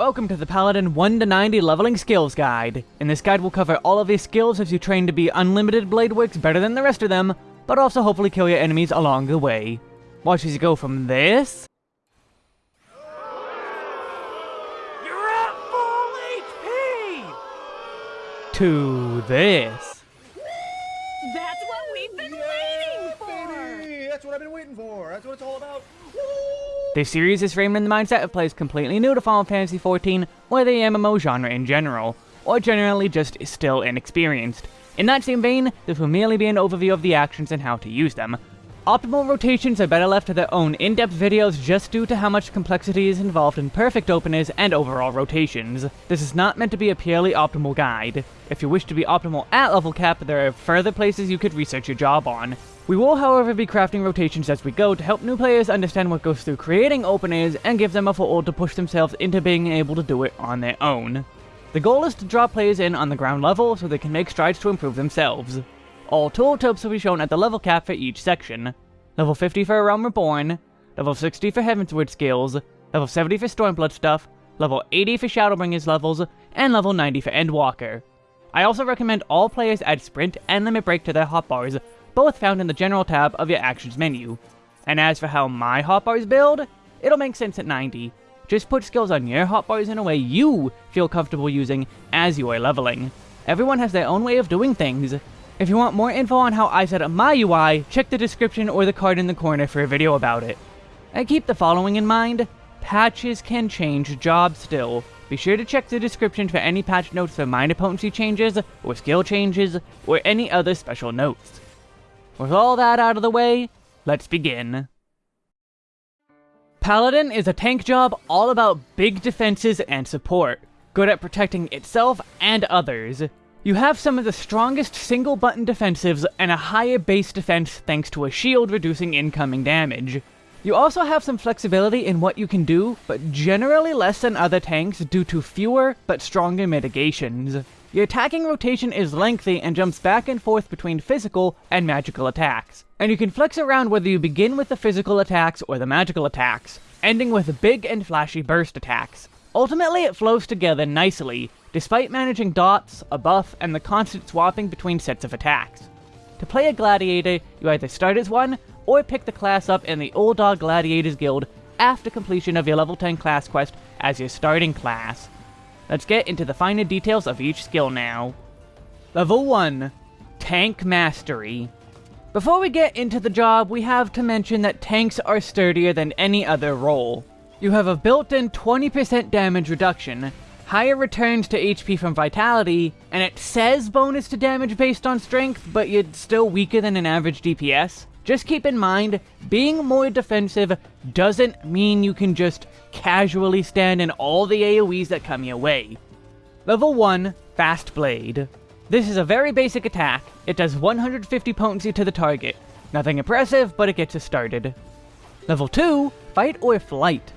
Welcome to the Paladin 1 to 90 Leveling Skills Guide. In this guide we'll cover all of these skills as you train to be unlimited blade works better than the rest of them, but also hopefully kill your enemies along the way. Watch as you go from this... You're at full HP! To this. That's what we've been waiting for! Baby, that's what I've been waiting for. That's what it's all about. This series is framed in the mindset of players completely new to Final Fantasy XIV, or the MMO genre in general, or generally just still inexperienced. In that same vein, this will merely be an overview of the actions and how to use them. Optimal rotations are better left to their own in-depth videos just due to how much complexity is involved in perfect openers and overall rotations. This is not meant to be a purely optimal guide. If you wish to be optimal at level cap, there are further places you could research your job on. We will however be crafting rotations as we go to help new players understand what goes through creating openers and give them a foothold to push themselves into being able to do it on their own. The goal is to draw players in on the ground level so they can make strides to improve themselves. All tooltips will be shown at the level cap for each section. Level 50 for A Realm Reborn, level 60 for Heavensward skills, level 70 for Stormblood stuff, level 80 for Shadowbringers levels, and level 90 for Endwalker. I also recommend all players add Sprint and Limit Break to their hotbars both found in the General tab of your Actions menu. And as for how my hotbars build, it'll make sense at 90. Just put skills on your hotbars in a way you feel comfortable using as you are leveling. Everyone has their own way of doing things. If you want more info on how I set up my UI, check the description or the card in the corner for a video about it. And keep the following in mind, patches can change jobs still. Be sure to check the description for any patch notes for minor potency changes, or skill changes, or any other special notes. With all that out of the way, let's begin. Paladin is a tank job all about big defenses and support, good at protecting itself and others. You have some of the strongest single button defensives and a higher base defense thanks to a shield reducing incoming damage. You also have some flexibility in what you can do, but generally less than other tanks due to fewer but stronger mitigations. Your attacking rotation is lengthy and jumps back and forth between physical and magical attacks. And you can flex around whether you begin with the physical attacks or the magical attacks, ending with big and flashy burst attacks. Ultimately, it flows together nicely, despite managing dots, a buff, and the constant swapping between sets of attacks. To play a gladiator, you either start as one, or pick the class up in the Ul'dah Gladiators Guild after completion of your level 10 class quest as your starting class. Let's get into the finer details of each skill now. Level 1. Tank Mastery. Before we get into the job, we have to mention that tanks are sturdier than any other role. You have a built-in 20% damage reduction, higher returns to HP from Vitality, and it says bonus to damage based on strength, but you're still weaker than an average DPS. Just keep in mind, being more defensive doesn't mean you can just casually stand in all the AoEs that come your way. Level 1, Fast Blade. This is a very basic attack. It does 150 potency to the target. Nothing impressive, but it gets us started. Level 2, Fight or Flight.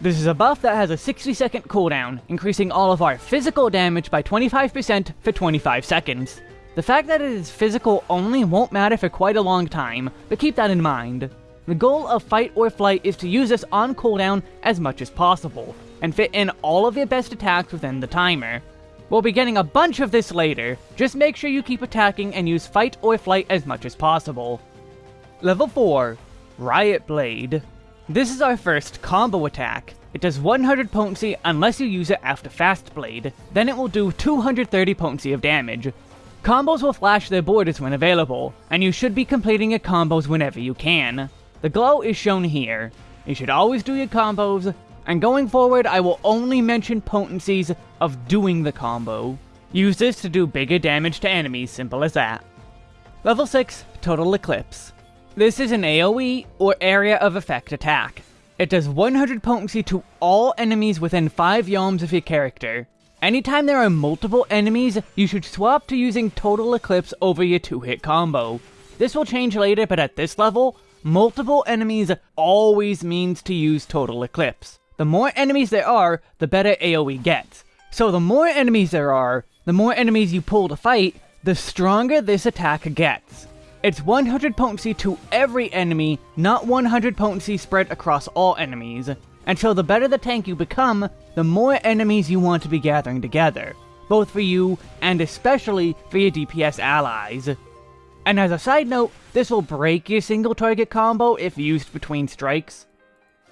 This is a buff that has a 60 second cooldown, increasing all of our physical damage by 25% for 25 seconds. The fact that it is physical only won't matter for quite a long time, but keep that in mind. The goal of Fight or Flight is to use this on cooldown as much as possible, and fit in all of your best attacks within the timer. We'll be getting a bunch of this later, just make sure you keep attacking and use Fight or Flight as much as possible. Level 4, Riot Blade. This is our first combo attack. It does 100 potency unless you use it after Fast Blade, then it will do 230 potency of damage, Combos will flash their borders when available, and you should be completing your combos whenever you can. The glow is shown here. You should always do your combos, and going forward I will only mention potencies of doing the combo. Use this to do bigger damage to enemies, simple as that. Level 6, Total Eclipse. This is an AoE, or Area of Effect attack. It does 100 potency to all enemies within 5 yalms of your character, Anytime there are multiple enemies, you should swap to using Total Eclipse over your 2-hit combo. This will change later, but at this level, multiple enemies always means to use Total Eclipse. The more enemies there are, the better AoE gets. So the more enemies there are, the more enemies you pull to fight, the stronger this attack gets. It's 100 potency to every enemy, not 100 potency spread across all enemies. And so the better the tank you become, the more enemies you want to be gathering together, both for you and especially for your DPS allies. And as a side note, this will break your single target combo if used between strikes.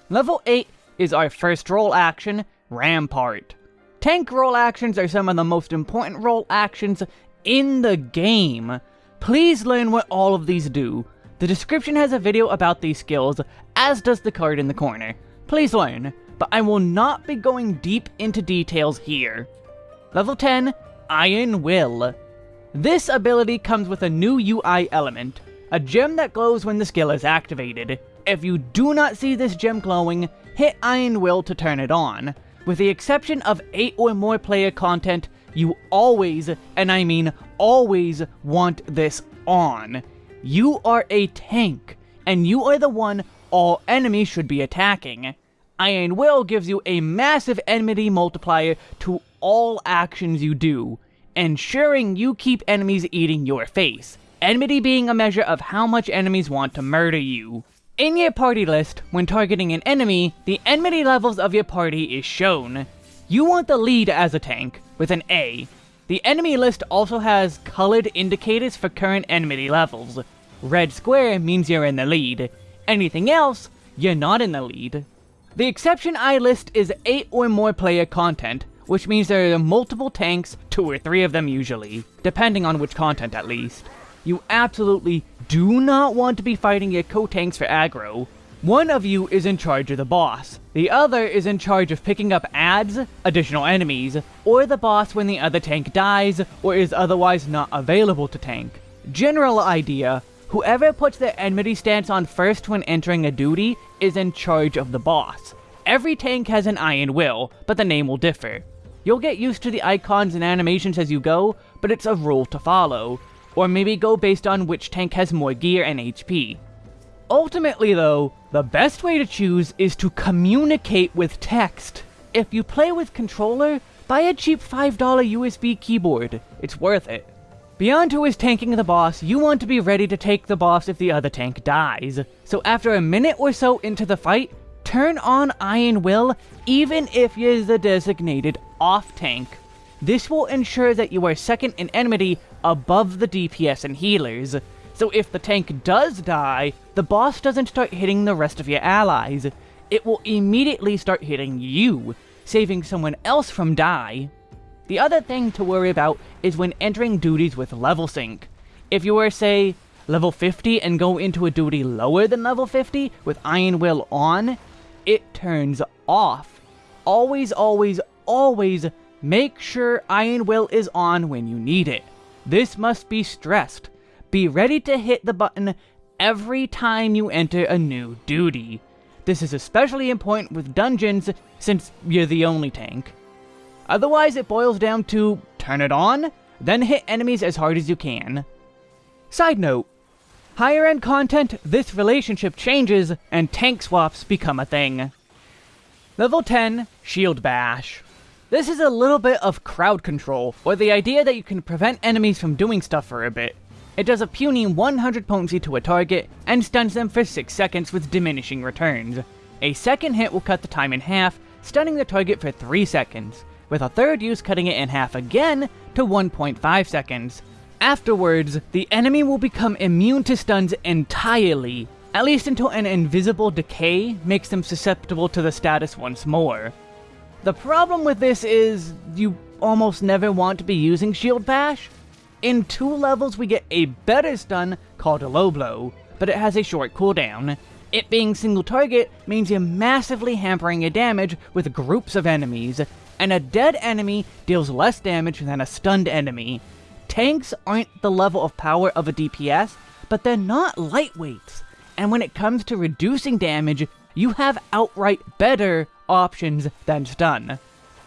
Level 8 is our first role action, Rampart. Tank role actions are some of the most important role actions in the game. Please learn what all of these do. The description has a video about these skills, as does the card in the corner. Please learn, but I will not be going deep into details here. Level 10, Iron Will. This ability comes with a new UI element, a gem that glows when the skill is activated. If you do not see this gem glowing, hit Iron Will to turn it on. With the exception of 8 or more player content, you always, and I mean always, want this on. You are a tank, and you are the one all enemies should be attacking. Iron Will gives you a massive enmity multiplier to all actions you do, ensuring you keep enemies eating your face. Enmity being a measure of how much enemies want to murder you. In your party list, when targeting an enemy, the enmity levels of your party is shown. You want the lead as a tank, with an A. The enemy list also has colored indicators for current enmity levels. Red square means you're in the lead. Anything else, you're not in the lead. The exception I list is 8 or more player content, which means there are multiple tanks, 2 or 3 of them usually, depending on which content at least. You absolutely do not want to be fighting your co-tanks for aggro. One of you is in charge of the boss. The other is in charge of picking up ads, additional enemies, or the boss when the other tank dies or is otherwise not available to tank. General idea, whoever puts their enmity stance on first when entering a duty is in charge of the boss. Every tank has an Iron Will, but the name will differ. You'll get used to the icons and animations as you go, but it's a rule to follow or maybe go based on which tank has more gear and HP. Ultimately though, the best way to choose is to communicate with text. If you play with controller, buy a cheap $5 USB keyboard, it's worth it. Beyond who is tanking the boss, you want to be ready to take the boss if the other tank dies. So after a minute or so into the fight, turn on Iron Will even if you're the designated off tank. This will ensure that you are second in enmity above the DPS and healers, so if the tank does die, the boss doesn't start hitting the rest of your allies. It will immediately start hitting you, saving someone else from die. The other thing to worry about is when entering duties with level sync. If you were, say, level 50 and go into a duty lower than level 50 with Iron Will on, it turns off. Always, always, always make sure Iron Will is on when you need it. This must be stressed. Be ready to hit the button every time you enter a new duty. This is especially important with dungeons, since you're the only tank. Otherwise, it boils down to turn it on, then hit enemies as hard as you can. Side note, higher end content, this relationship changes, and tank swaps become a thing. Level 10, Shield Bash. This is a little bit of crowd control, or the idea that you can prevent enemies from doing stuff for a bit. It does a puny 100 potency to a target, and stuns them for 6 seconds with diminishing returns. A second hit will cut the time in half, stunning the target for 3 seconds, with a third use cutting it in half again to 1.5 seconds. Afterwards, the enemy will become immune to stuns entirely, at least until an invisible decay makes them susceptible to the status once more. The problem with this is you almost never want to be using Shield Bash. In two levels we get a better stun called a low blow, but it has a short cooldown. It being single target means you're massively hampering your damage with groups of enemies, and a dead enemy deals less damage than a stunned enemy. Tanks aren't the level of power of a DPS, but they're not lightweights, and when it comes to reducing damage, you have outright better options than stun.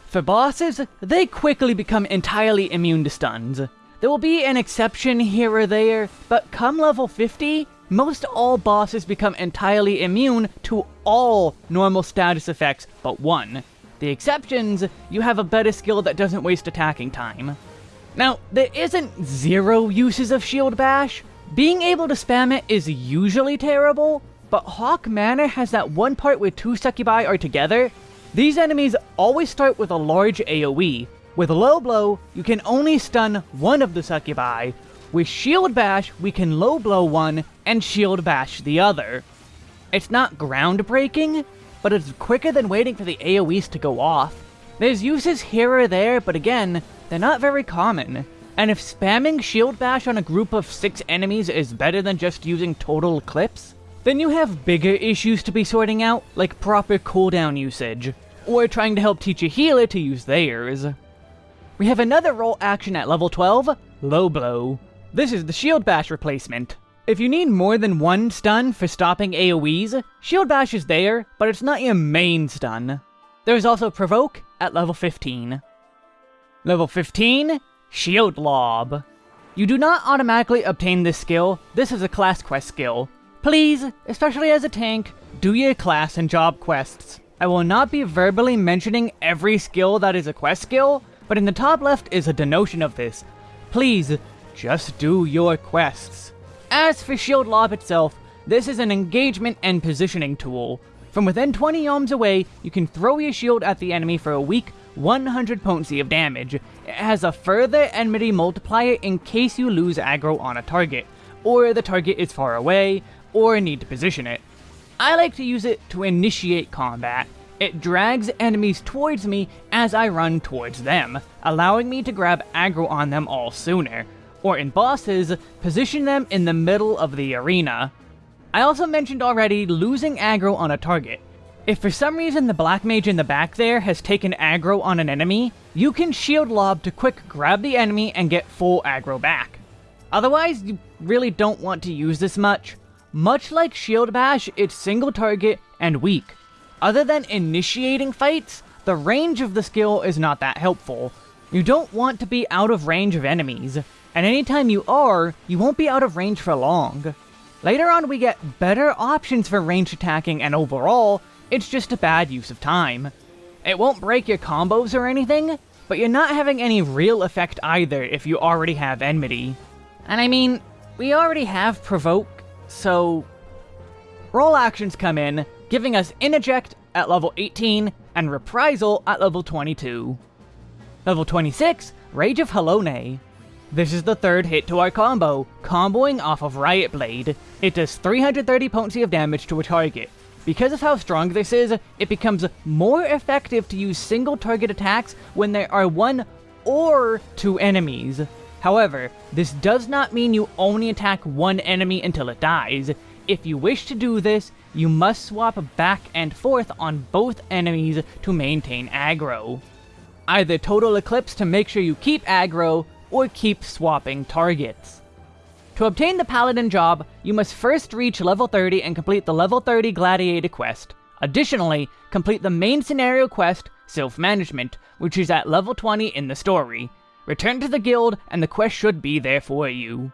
For bosses, they quickly become entirely immune to stuns. There will be an exception here or there, but come level 50, most all bosses become entirely immune to all normal status effects but one. The exceptions, you have a better skill that doesn't waste attacking time. Now, there isn't zero uses of Shield Bash. Being able to spam it is usually terrible, but Haukke Manor has that one part where two succubi are together. These enemies always start with a large AoE. With low blow, you can only stun one of the succubi. With shield bash, we can low blow one and shield bash the other. It's not groundbreaking, but it's quicker than waiting for the AoEs to go off. There's uses here or there, but again, they're not very common. And if spamming Shield Bash on a group of 6 enemies is better than just using Total Eclipse, then you have bigger issues to be sorting out, like proper cooldown usage, or trying to help teach a healer to use theirs. We have another role action at level 12, Low Blow. This is the Shield Bash replacement. If you need more than one stun for stopping AoEs, Shield Bash is there, but it's not your main stun. There's also Provoke at level 15. Level 15, Shield Lob. You do not automatically obtain this skill, this is a class quest skill. Please, especially as a tank, do your class and job quests. I will not be verbally mentioning every skill that is a quest skill, but in the top left is a denotion of this. Please, just do your quests. As for Shield Lob itself, this is an engagement and positioning tool. From within 20 yalms away, you can throw your shield at the enemy for a weak 100 potency of damage. It has a further enmity multiplier in case you lose aggro on a target, or the target is far away, or need to position it. I like to use it to initiate combat. It drags enemies towards me as I run towards them, allowing me to grab aggro on them all sooner, or in bosses, position them in the middle of the arena. I also mentioned already losing aggro on a target. If for some reason the Black Mage in the back there has taken aggro on an enemy, you can Shield Lob to quick grab the enemy and get full aggro back. Otherwise, you really don't want to use this much. Much like Shield Bash, it's single target and weak. Other than initiating fights, the range of the skill is not that helpful. You don't want to be out of range of enemies, and anytime you are, you won't be out of range for long. Later on we get better options for range attacking and overall, it's just a bad use of time. It won't break your combos or anything, but you're not having any real effect either if you already have Enmity. And I mean, we already have Provoke, so... Role actions come in, giving us Interject at level 18 and Reprisal at level 22. Level 26, Rage of Halone. This is the third hit to our combo, comboing off of Riot Blade. It does 330 potency of damage to a target, because of how strong this is, it becomes more effective to use single target attacks when there are one or two enemies. However, this does not mean you only attack one enemy until it dies. If you wish to do this, you must swap back and forth on both enemies to maintain aggro. Either Total Eclipse to make sure you keep aggro, or keep swapping targets. To obtain the Paladin job, you must first reach level 30 and complete the level 30 Gladiator quest. Additionally, complete the main scenario quest, Sylph-Management, which is at level 20 in the story. Return to the guild, and the quest should be there for you.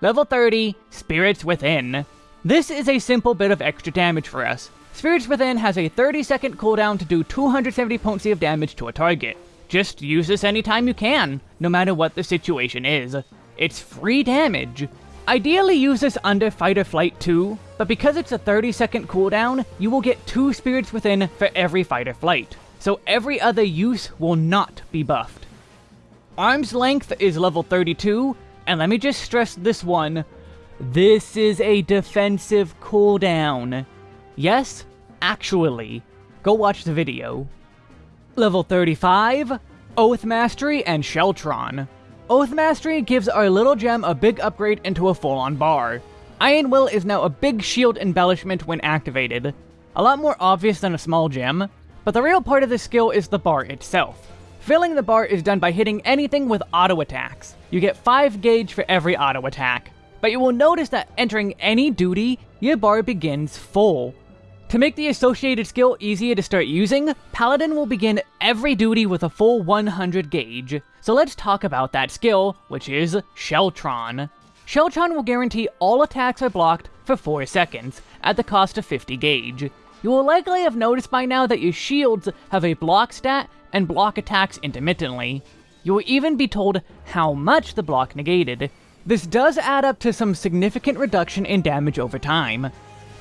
Level 30, Spirits Within. This is a simple bit of extra damage for us. Spirits Within has a 30 second cooldown to do 270 potency of damage to a target. Just use this anytime you can, no matter what the situation is. It's free damage. Ideally use this under Fight or Flight 2, but because it's a 30 second cooldown, you will get 2 Spirits Within for every Fight or Flight, so every other use will not be buffed. Arm's Length is level 32, and let me just stress this one. This is a defensive cooldown. Yes, actually. Go watch the video. Level 35, Oath Mastery and Sheltron. Oath Mastery gives our little gem a big upgrade into a full-on bar. Iron Will is now a big shield embellishment when activated. A lot more obvious than a small gem, but the real part of this skill is the bar itself. Filling the bar is done by hitting anything with auto attacks. You get 5 gauge for every auto attack. But you will notice that entering any duty, your bar begins full. To make the associated skill easier to start using, Paladin will begin every duty with a full 100 gauge. So let's talk about that skill, which is Sheltron. Sheltron will guarantee all attacks are blocked for 4 seconds, at the cost of 50 gauge. You will likely have noticed by now that your shields have a block stat and block attacks intermittently. You will even be told how much the block negated. This does add up to some significant reduction in damage over time.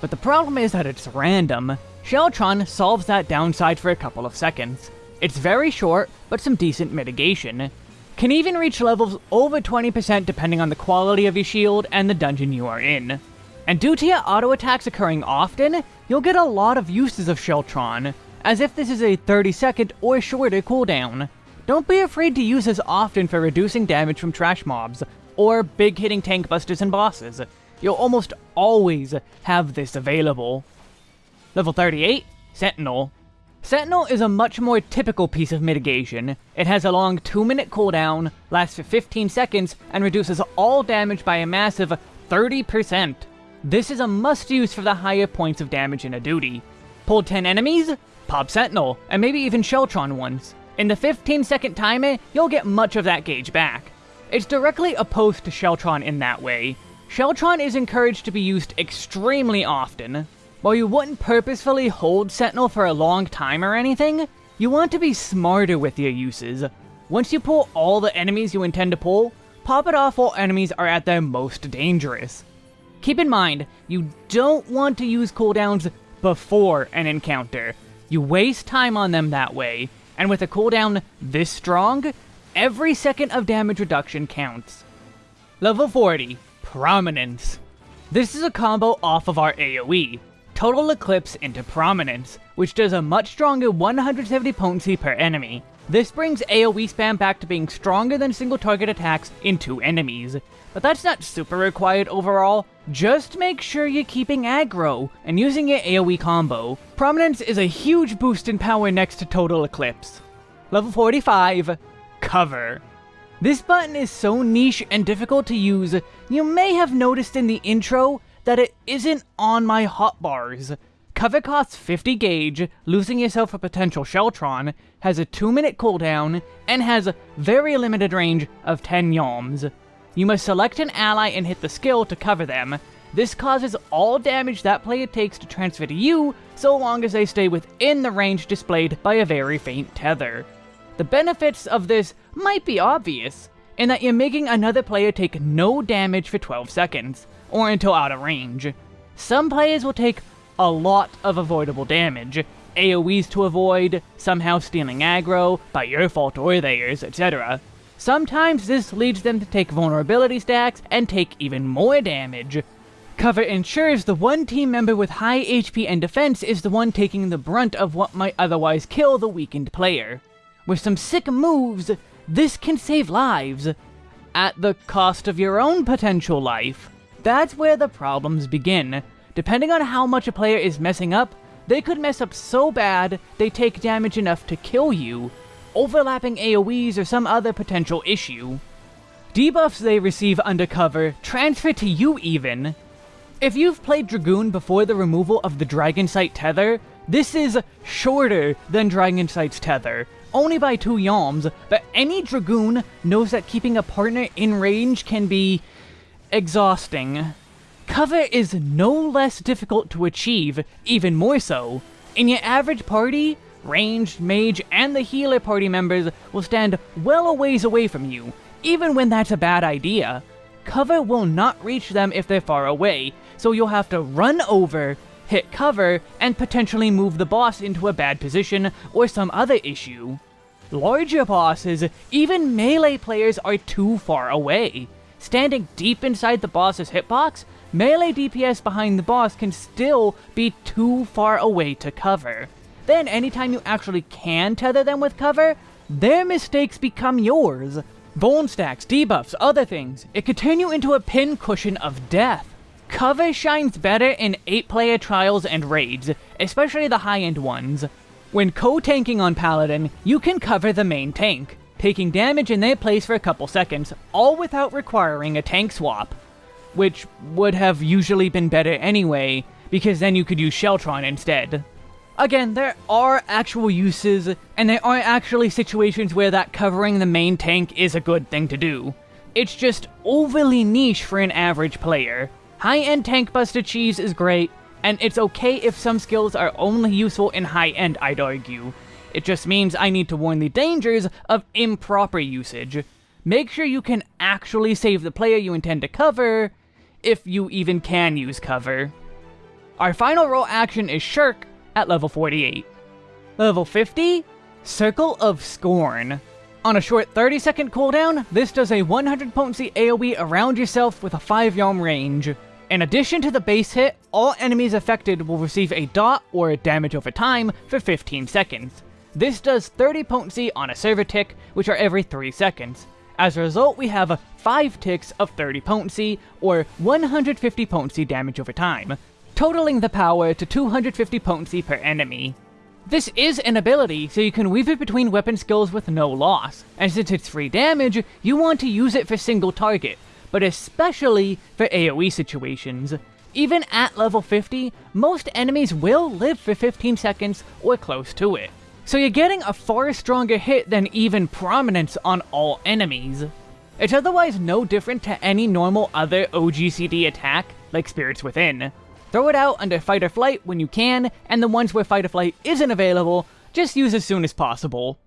But the problem is that it's random. Sheltron solves that downside for a couple of seconds. It's very short, but some decent mitigation. Can even reach levels over 20% depending on the quality of your shield and the dungeon you are in. And due to your auto attacks occurring often, you'll get a lot of uses of Sheltron, as if this is a 30 second or shorter cooldown. Don't be afraid to use this often for reducing damage from trash mobs, or big hitting tank busters and bosses. You'll almost always have this available. Level 38, Sentinel. Sentinel is a much more typical piece of mitigation. It has a long 2 minute cooldown, lasts for 15 seconds, and reduces all damage by a massive 30%. This is a must use for the higher points of damage in a duty. Pull 10 enemies, pop Sentinel, and maybe even Sheltron once. In the 15 second timer, you'll get much of that gauge back. It's directly opposed to Sheltron in that way. Sheltron is encouraged to be used extremely often. While you wouldn't purposefully hold Sentinel for a long time or anything, you want to be smarter with your uses. Once you pull all the enemies you intend to pull, pop it off while enemies are at their most dangerous. Keep in mind, you don't want to use cooldowns before an encounter. You waste time on them that way, and with a cooldown this strong, every second of damage reduction counts. Level 40, Prominence. This is a combo off of our AoE, Total Eclipse into Prominence, which does a much stronger 170 potency per enemy. This brings AoE spam back to being stronger than single target attacks in two enemies. But that's not super required overall, just make sure you're keeping aggro and using your AoE combo. Prominence is a huge boost in power next to Total Eclipse. Level 45, Cover. This button is so niche and difficult to use, you may have noticed in the intro that it isn't on my hotbars. Cover costs 50 gauge, losing yourself a potential Sheltron, has a 2 minute cooldown, and has very limited range of 10 Yalms. You must select an ally and hit the skill to cover them. This causes all damage that player takes to transfer to you, so long as they stay within the range displayed by a very faint tether. The benefits of this might be obvious, in that you're making another player take no damage for 12 seconds or until out of range. Some players will take a lot of avoidable damage, AoEs to avoid, somehow stealing aggro, by your fault or theirs, etc. Sometimes this leads them to take vulnerability stacks and take even more damage. Cover ensures the one team member with high HP and defense is the one taking the brunt of what might otherwise kill the weakened player. With some sick moves, this can save lives, at the cost of your own potential life. That's where the problems begin. Depending on how much a player is messing up, they could mess up so bad they take damage enough to kill you, overlapping AoEs or some other potential issue. Debuffs they receive undercover transfer to you even. If you've played Dragoon before the removal of the Dragon Sight Tether, this is shorter than Dragon Sight's Tether, only by two yalms, but any Dragoon knows that keeping a partner in range can be exhausting. Cover is no less difficult to achieve, even more so. In your average party, ranged, mage, and the healer party members will stand well a ways away from you, even when that's a bad idea. Cover will not reach them if they're far away, so you'll have to run over, hit cover, and potentially move the boss into a bad position or some other issue. Larger bosses, even melee players are too far away. Standing deep inside the boss's hitbox, melee DPS behind the boss can still be too far away to cover. Then anytime you actually can tether them with cover, their mistakes become yours. Vuln stacks, debuffs, other things. It could turn you into a pin cushion of death. Cover shines better in 8-player trials and raids, especially the high-end ones. When co-tanking on Paladin, you can cover the main tank taking damage in their place for a couple seconds, all without requiring a tank swap. Which would have usually been better anyway, because then you could use Sheltron instead. Again, there are actual uses, and there are actually situations where that covering the main tank is a good thing to do. It's just overly niche for an average player. High-end tank busted cheese is great, and it's okay if some skills are only useful in high-end, I'd argue. It just means I need to warn the dangers of improper usage. Make sure you can actually save the player you intend to cover, if you even can use cover. Our final role action is Shirk at level 48. Level 50, Circle of Scorn. On a short 30 second cooldown, this does a 100 potency AoE around yourself with a 5 yalm range. In addition to the base hit, all enemies affected will receive a dot or damage over time for 15 seconds. This does 30 potency on a server tick, which are every 3 seconds. As a result, we have 5 ticks of 30 potency, or 150 potency damage over time, totaling the power to 250 potency per enemy. This is an ability, so you can weave it between weapon skills with no loss, and since it's free damage, you want to use it for single target, but especially for AoE situations. Even at level 50, most enemies will live for 15 seconds or close to it, so you're getting a far stronger hit than even prominence on all enemies. It's otherwise no different to any normal other OGCD attack, like Spirits Within. Throw it out under Fight or Flight when you can, and the ones where Fight or Flight isn't available, just use as soon as possible.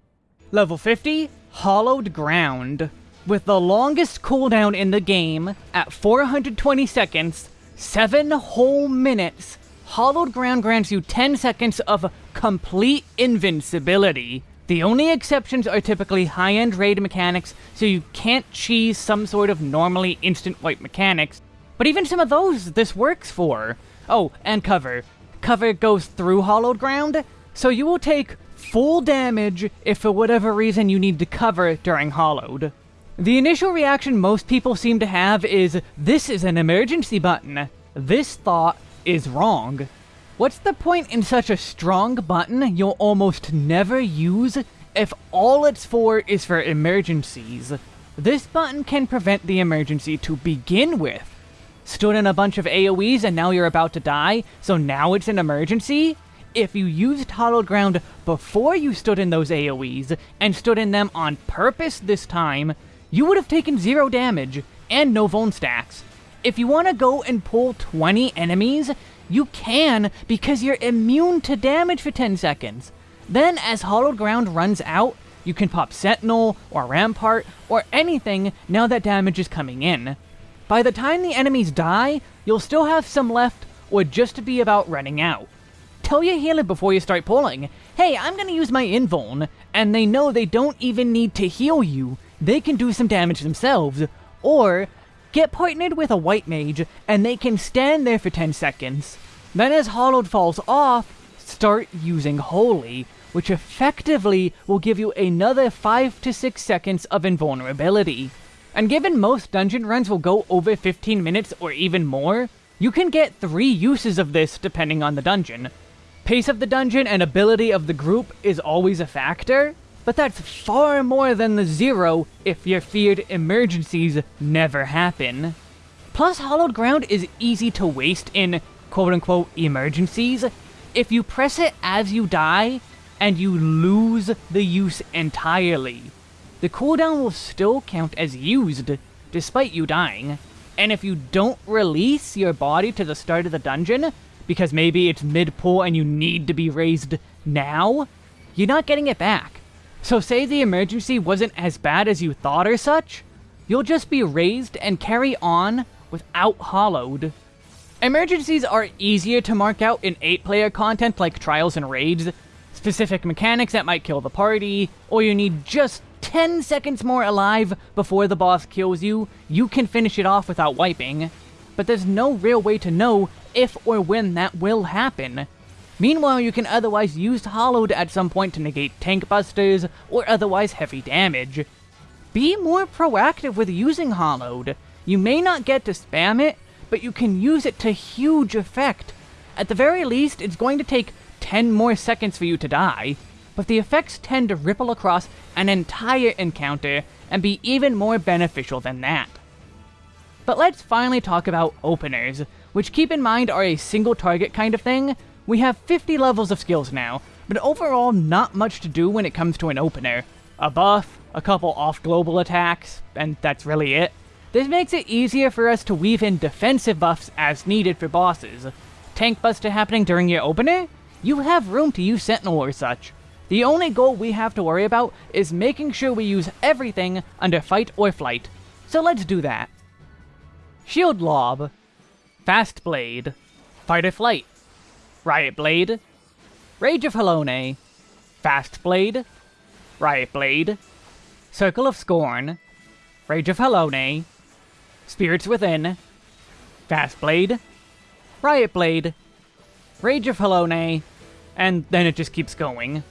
Level 50, Hallowed Ground. With the longest cooldown in the game, at 420 seconds, 7 whole minutes, Hallowed Ground grants you 10 seconds of complete invincibility. The only exceptions are typically high-end raid mechanics, so you can't cheese some sort of normally instant wipe mechanics, but even some of those this works for. Oh, and cover. Cover goes through hallowed ground, so you will take full damage if for whatever reason you need to cover during hallowed. The initial reaction most people seem to have is, this is an emergency button. This thought is wrong. What's the point in such a strong button you'll almost never use if all it's for is for emergencies? This button can prevent the emergency to begin with. Stood in a bunch of AoEs and now you're about to die, so now it's an emergency? If you used Hallowed Ground before you stood in those AoEs, and stood in them on purpose this time, you would have taken zero damage, and no Vuln stacks. If you want to go and pull 20 enemies, you can because you're immune to damage for 10 seconds. Then as Hallowed Ground runs out, you can pop Sentinel, or Rampart, or anything now that damage is coming in. By the time the enemies die, you'll still have some left, or just to be about running out. Tell your healer before you start pulling, hey, I'm gonna use my invuln, and they know they don't even need to heal you, they can do some damage themselves, or get partnered with a white mage, and they can stand there for 10 seconds. Then as Hallowed falls off, start using Holy, which effectively will give you another 5 to 6 seconds of invulnerability. And given most dungeon runs will go over 15 minutes or even more, you can get 3 uses of this depending on the dungeon. Pace of the dungeon and ability of the group is always a factor, but that's far more than the zero if your feared emergencies never happen. Plus, Hallowed Ground is easy to waste in quote-unquote emergencies. If you press it as you die, and you lose the use entirely. The cooldown will still count as used, despite you dying. And if you don't release your body to the start of the dungeon, because maybe it's mid-pull and you need to be raised now, you're not getting it back. So say the emergency wasn't as bad as you thought or such, you'll just be raised and carry on without hallowed. Emergencies are easier to mark out in 8-player content like Trials and Raids, specific mechanics that might kill the party, or you need just 10 seconds more alive before the boss kills you, you can finish it off without wiping. But there's no real way to know if or when that will happen. Meanwhile, you can otherwise use Hallowed at some point to negate tank busters or otherwise heavy damage. Be more proactive with using Hallowed. You may not get to spam it, but you can use it to huge effect. At the very least, it's going to take 10 more seconds for you to die, but the effects tend to ripple across an entire encounter and be even more beneficial than that. But let's finally talk about openers, which keep in mind are a single target kind of thing, we have 50 levels of skills now, but overall not much to do when it comes to an opener. A buff, a couple off-global attacks, and that's really it. This makes it easier for us to weave in defensive buffs as needed for bosses. Tank buster happening during your opener? You have room to use Sentinel or such. The only goal we have to worry about is making sure we use everything under Fight or Flight. So let's do that. Shield Lob. Fast Blade. Fight or Flight. Riot Blade, Rage of Halone, Fast Blade, Riot Blade, Circle of Scorn, Rage of Halone, Spirits Within, Fast Blade, Riot Blade, Rage of Halone, and then it just keeps going.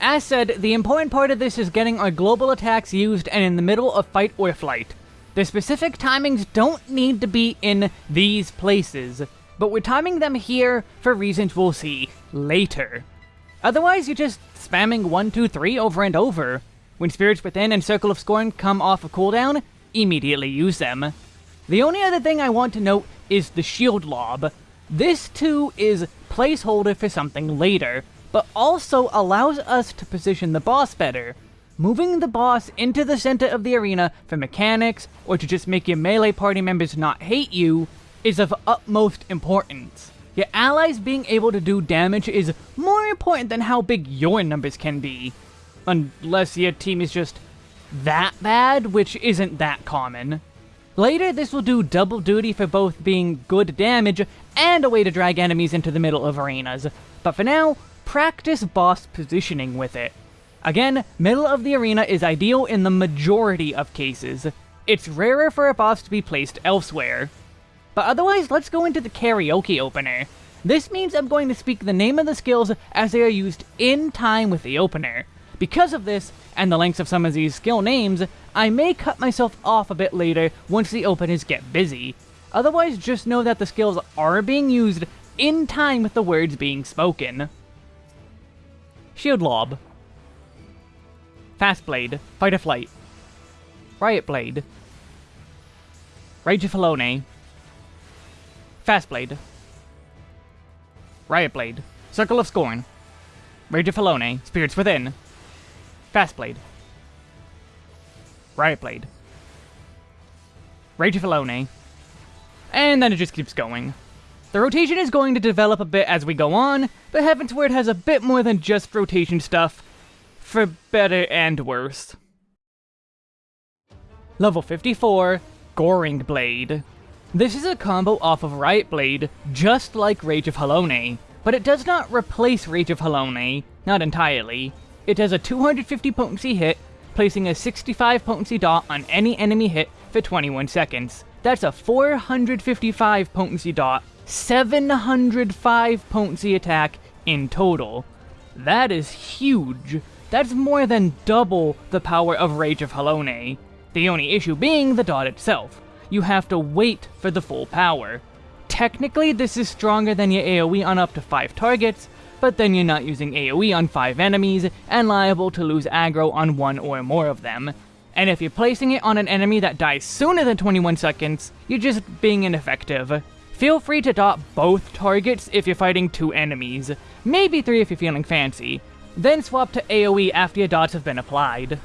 As said, the important part of this is getting our global attacks used and in the middle of fight or flight. The specific timings don't need to be in these places, but we're timing them here for reasons we'll see later. Otherwise, you're just spamming 1, 2, 3 over and over. When Spirits Within and Circle of Scorn come off a cooldown, immediately use them. The only other thing I want to note is the Shield Lob. This too is placeholder for something later, but also allows us to position the boss better. Moving the boss into the center of the arena for mechanics, or to just make your melee party members not hate you, is of utmost importance. Your allies being able to do damage is more important than how big your numbers can be. Unless your team is just that bad, which isn't that common. Later, this will do double duty for both being good damage and a way to drag enemies into the middle of arenas. But for now, practice boss positioning with it. Again, middle of the arena is ideal in the majority of cases. It's rarer for a boss to be placed elsewhere. But otherwise, let's go into the karaoke opener. This means I'm going to speak the name of the skills as they are used in time with the opener. Because of this, and the lengths of some of these skill names, I may cut myself off a bit later once the openers get busy. Otherwise, just know that the skills are being used in time with the words being spoken. Shield Lob. Fast Blade, Fight or Flight. Riot Blade. Rage of Halone. Fast Blade. Riot Blade. Circle of Scorn. Rage of. Spirits Within. Fast Blade. Riot Blade. Rage of. And then it just keeps going. The rotation is going to develop a bit as we go on, but Heavensward has a bit more than just rotation stuff, for better and worse. Level 54, Goring Blade. This is a combo off of Riot Blade, just like Rage of Halone, but it does not replace Rage of Halone, not entirely. It has a 250 potency hit, placing a 65 potency dot on any enemy hit for 21 seconds. That's a 455 potency dot 705 potency attack in total. That is huge. That's more than double the power of Rage of Halone. The only issue being the dot itself. You have to wait for the full power. Technically, this is stronger than your AoE on up to 5 targets, but then you're not using AoE on 5 enemies, and liable to lose aggro on one or more of them. And if you're placing it on an enemy that dies sooner than 21 seconds, you're just being ineffective. Feel free to dot both targets if you're fighting two enemies, maybe three if you're feeling fancy, then swap to AoE after your dots have been applied.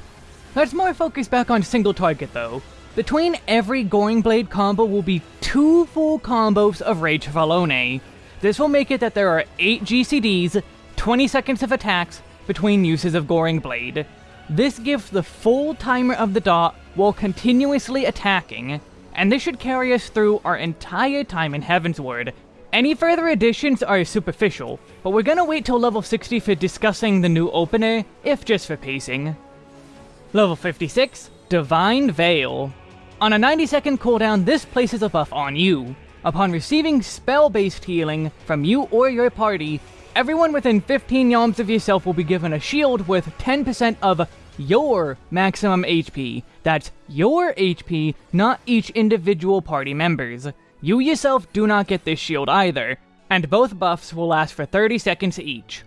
Let's more focus back on single target though. Between every Goring Blade combo will be two full combos of Rage of Halone. This will make it that there are 8 GCDs, 20 seconds of attacks, between uses of Goring Blade. This gives the full timer of the dot while continuously attacking, and this should carry us through our entire time in Heavensward. Any further additions are superficial, but we're gonna wait till level 60 for discussing the new opener, if just for pacing. Level 56, Divine Veil. On a 90 second cooldown, this places a buff on you. Upon receiving spell-based healing from you or your party, everyone within 15 yalms of yourself will be given a shield with 10% of your maximum HP. That's your HP, not each individual party member's. You yourself do not get this shield either, and both buffs will last for 30 seconds each.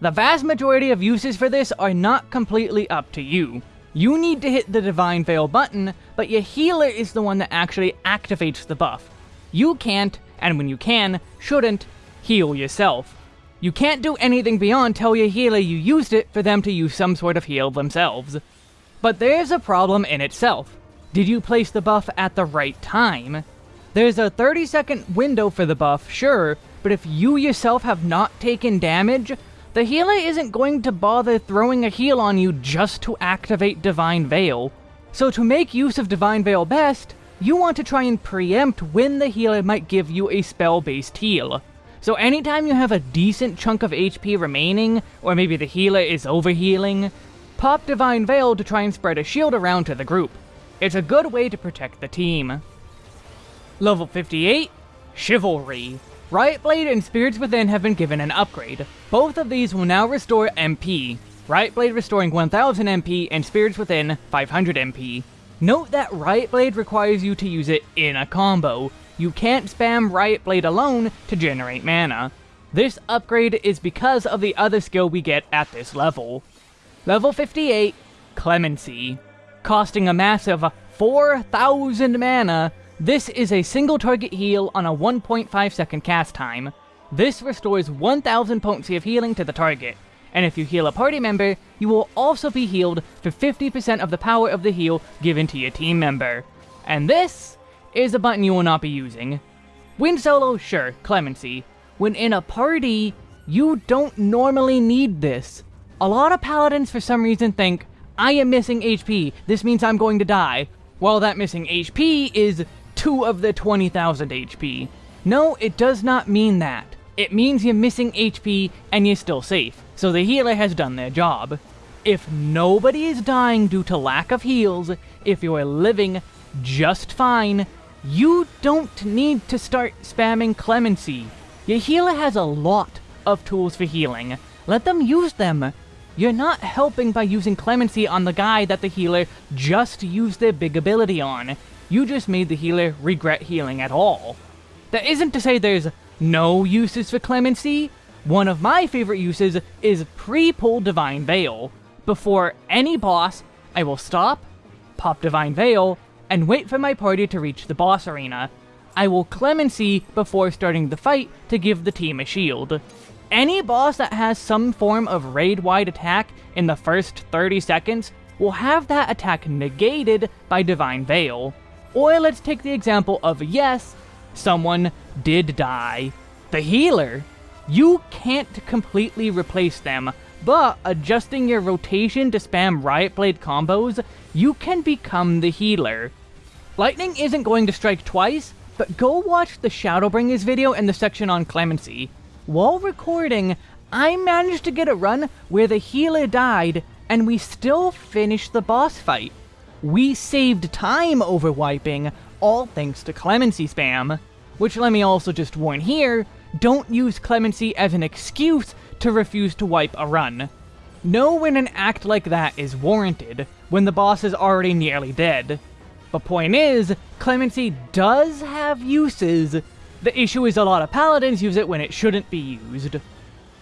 The vast majority of uses for this are not completely up to you. You need to hit the Divine Veil button, but your healer is the one that actually activates the buff. You can't, and when you can, shouldn't, heal yourself. You can't do anything beyond tell your healer you used it for them to use some sort of heal themselves. But there's a problem in itself. Did you place the buff at the right time? There's a 30 second window for the buff, sure, but if you yourself have not taken damage, the healer isn't going to bother throwing a heal on you just to activate Divine Veil. So to make use of Divine Veil best, you want to try and preempt when the healer might give you a spell-based heal. So anytime you have a decent chunk of HP remaining, or maybe the healer is overhealing, pop Divine Veil to try and spread a shield around to the group. It's a good way to protect the team. Level 58, Chivalry. Riot Blade and Spirits Within have been given an upgrade. Both of these will now restore MP. Riot Blade restoring 1000 MP and Spirits Within 500 MP. Note that Riot Blade requires you to use it in a combo. You can't spam Riot Blade alone to generate mana. This upgrade is because of the other skill we get at this level. Level 58, Clemency. Costing a massive 4,000 mana, this is a single target heal on a 1.5 second cast time. This restores 1000 potency of healing to the target, and if you heal a party member, you will also be healed for 50% of the power of the heal given to your team member. And this is a button you will not be using. Win solo, sure, clemency. When in a party, you don't normally need this. A lot of paladins for some reason think, I am missing HP, this means I'm going to die. While that missing HP is 2 of the 20,000 HP. No, it does not mean that. It means you're missing HP and you're still safe so the healer has done their job. If nobody is dying due to lack of heals, if you're living just fine, you don't need to start spamming Clemency. Your healer has a lot of tools for healing. Let them use them. You're not helping by using Clemency on the guy that the healer just used their big ability on. You just made the healer regret healing at all. That isn't to say there's no uses for Clemency, one of my favorite uses is pre-pull Divine Veil. Before any boss, I will stop, pop Divine Veil, and wait for my party to reach the boss arena. I will Clemency before starting the fight to give the team a shield. Any boss that has some form of raid-wide attack in the first 30 seconds will have that attack negated by Divine Veil. Or let's take the example of yes, someone did die. The healer you can't completely replace them, but adjusting your rotation to spam Riot Blade combos, you can become the healer. Lightning isn't going to strike twice, but go watch the Shadowbringers video in the section on Clemency. While recording, I managed to get a run where the healer died, and we still finished the boss fight. We saved time over wiping, all thanks to Clemency spam. Which let me also just warn here, don't use clemency as an excuse to refuse to wipe a run. Know when an act like that is warranted, when the boss is already nearly dead. The point is, clemency does have uses. The issue is a lot of paladins use it when it shouldn't be used.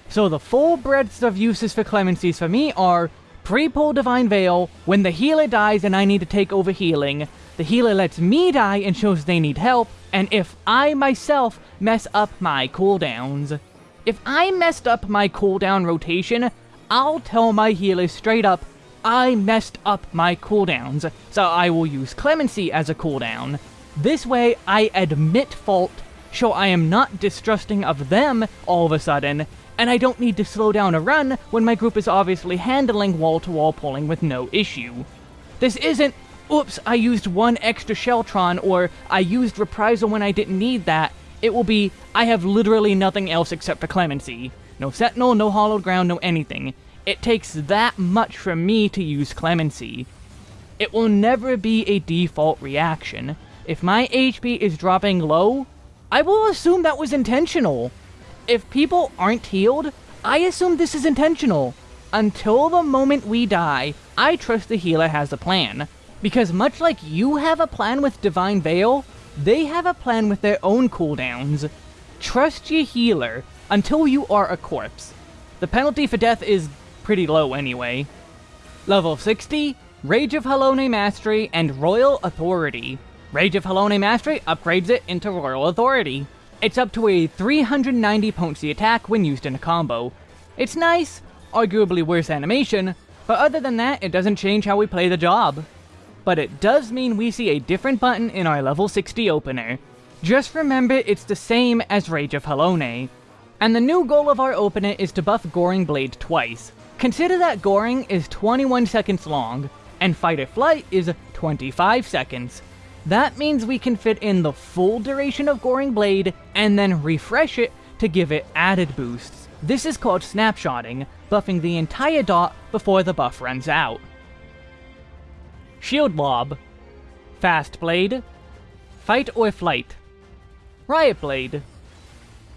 So the full breadth of uses for clemencies for me are pre-pull Divine Veil, when the healer dies and I need to take over healing, the healer lets me die and shows they need help, and if I myself mess up my cooldowns. If I messed up my cooldown rotation, I'll tell my healer straight up, I messed up my cooldowns, so I will use Clemency as a cooldown. This way, I admit fault, show I am not distrusting of them all of a sudden, and I don't need to slow down a run when my group is obviously handling wall-to-wall -wall pulling with no issue. This isn't oops, I used one extra Sheltron, or I used Reprisal when I didn't need that, it will be, I have literally nothing else except for Clemency. No Sentinel, no Hallowed Ground, no anything. It takes that much for me to use Clemency. It will never be a default reaction. If my HP is dropping low, I will assume that was intentional. If people aren't healed, I assume this is intentional. Until the moment we die, I trust the healer has a plan. Because much like you have a plan with Divine Veil, they have a plan with their own cooldowns. Trust your healer until you are a corpse. The penalty for death is pretty low anyway. Level 60, Rage of Halone Mastery and Royal Authority. Rage of Halone Mastery upgrades it into Royal Authority. It's up to a 390 potency attack when used in a combo. It's nice, arguably worse animation, but other than that, it doesn't change how we play the job but it does mean we see a different button in our level 60 opener. Just remember it's the same as Rage of Halone. And the new goal of our opener is to buff Goring Blade twice. Consider that Goring is 21 seconds long, and Fight or Flight is 25 seconds. That means we can fit in the full duration of Goring Blade, and then refresh it to give it added boosts. This is called snapshotting, buffing the entire dot before the buff runs out. Shield Lob, Fast Blade, Fight or Flight, Riot Blade,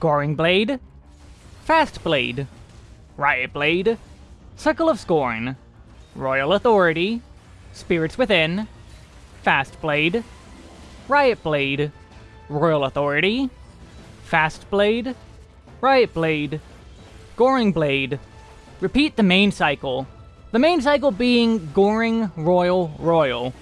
Goring Blade, Fast Blade, Riot Blade, Circle of Scorn, Royal Authority, Spirits Within, Fast Blade, Riot Blade, Royal Authority, Fast Blade, Riot Blade, Goring Blade. Repeat the main cycle. The main cycle being Goring, Royal, Royal.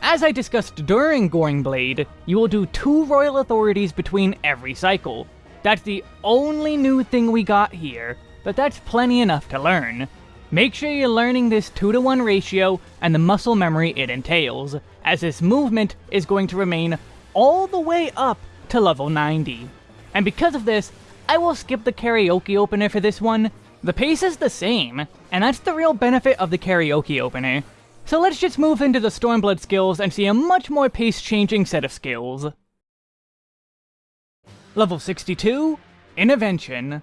As I discussed during Goring Blade, you will do two Royal Authorities between every cycle. That's the only new thing we got here, but that's plenty enough to learn. Make sure you're learning this 2 to 1 ratio and the muscle memory it entails, as this movement is going to remain all the way up to level 90. And because of this, I will skip the karaoke opener for this one. The pace is the same, and that's the real benefit of the karaoke opener. So let's just move into the Stormblood skills and see a much more pace-changing set of skills. Level 62, Intervention.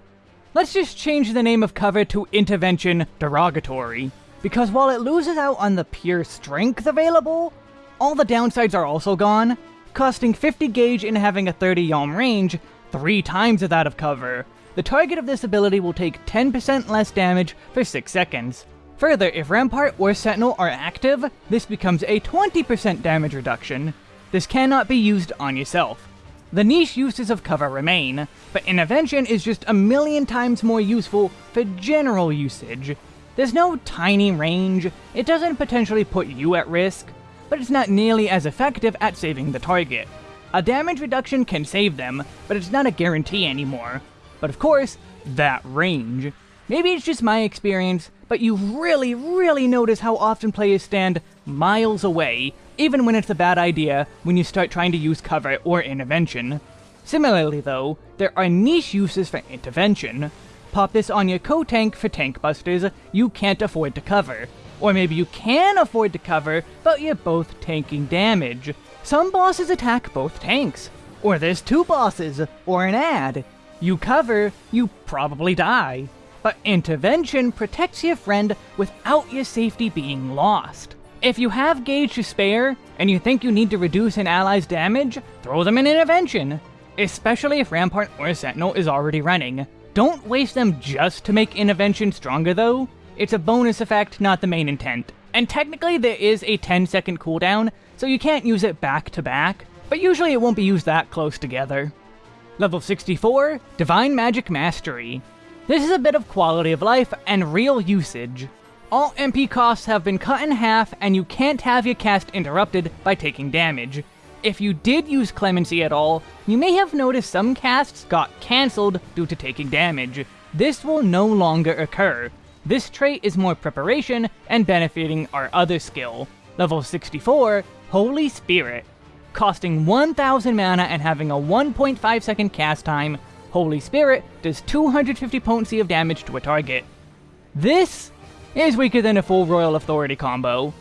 Let's just change the name of cover to Intervention Derogatory, because while it loses out on the pure strength available, all the downsides are also gone, costing 50 gauge and having a 30 yalm range, three times that of cover. The target of this ability will take 10% less damage for 6 seconds. Further, if Rampart or Sentinel are active, this becomes a 20% damage reduction. This cannot be used on yourself. The niche uses of cover remain, but Intervention is just a million times more useful for general usage. There's no tiny range, it doesn't potentially put you at risk, but it's not nearly as effective at saving the target. A damage reduction can save them, but it's not a guarantee anymore. But of course, that range. Maybe it's just my experience, but you really, really notice how often players stand miles away even when it's a bad idea when you start trying to use cover or intervention. Similarly though, there are niche uses for intervention. Pop this on your co-tank for tank busters you can't afford to cover. Or maybe you can afford to cover, but you're both tanking damage. Some bosses attack both tanks. Or there's two bosses, or an ad. You cover, you probably die. But intervention protects your friend without your safety being lost. If you have gauge to spare, and you think you need to reduce an ally's damage, throw them an Intervention. Especially if Rampart or Sentinel is already running. Don't waste them just to make Intervention stronger though. It's a bonus effect, not the main intent. And technically there is a 10 second cooldown, so you can't use it back to back, but usually it won't be used that close together. Level 64, Divine Magic Mastery. This is a bit of quality of life and real usage. All MP costs have been cut in half, and you can't have your cast interrupted by taking damage. If you did use Clemency at all, you may have noticed some casts got cancelled due to taking damage. This will no longer occur. This trait is more preparation and benefiting our other skill. Level 64, Holy Spirit. Costing 1000 mana and having a 1.5 second cast time, Holy Spirit does 250 potency of damage to a target. This is weaker than a full Royal Authority combo.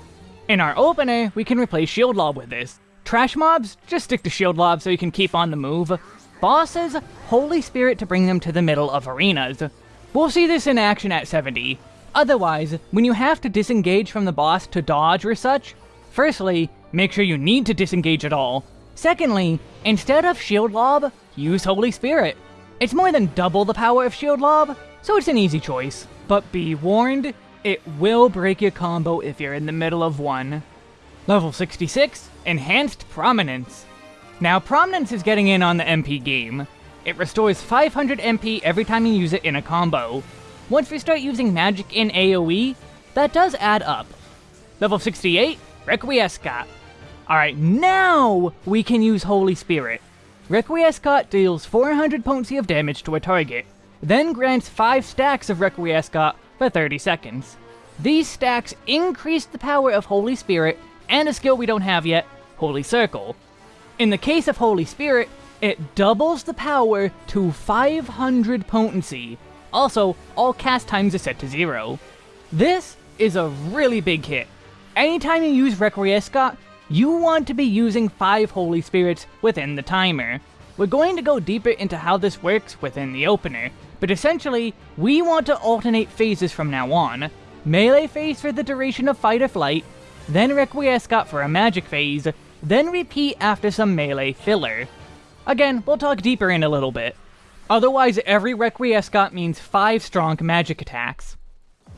In our opener, we can replace Shield Lob with this. Trash mobs, just stick to Shield Lob so you can keep on the move. Bosses, Holy Spirit to bring them to the middle of arenas. We'll see this in action at 70. Otherwise, when you have to disengage from the boss to dodge or such, firstly, make sure you need to disengage at all. Secondly, instead of Shield Lob, use Holy Spirit. It's more than double the power of Shield Lob, so it's an easy choice. But be warned, it will break your combo if you're in the middle of one. Level 66, Enhanced Prominence. Now, Prominence is getting in on the MP game. It restores 500 MP every time you use it in a combo. Once we start using magic in AoE, that does add up. Level 68, Requiescat. Alright, now we can use Holy Spirit. Requiescat deals 400 potency of damage to a target, then grants 5 stacks of Requiescat for 30 seconds. These stacks increase the power of Holy Spirit and a skill we don't have yet, Holy Circle. In the case of Holy Spirit, it doubles the power to 500 potency. Also, all cast times are set to zero. This is a really big hit. Anytime you use Requiescat, you want to be using 5 Holy Spirits within the timer. We're going to go deeper into how this works within the opener, but essentially, we want to alternate phases from now on. Melee phase for the duration of fight or flight, then Requiescat for a magic phase, then repeat after some melee filler. Again, we'll talk deeper in a little bit. Otherwise, every Requiescat means 5 strong magic attacks.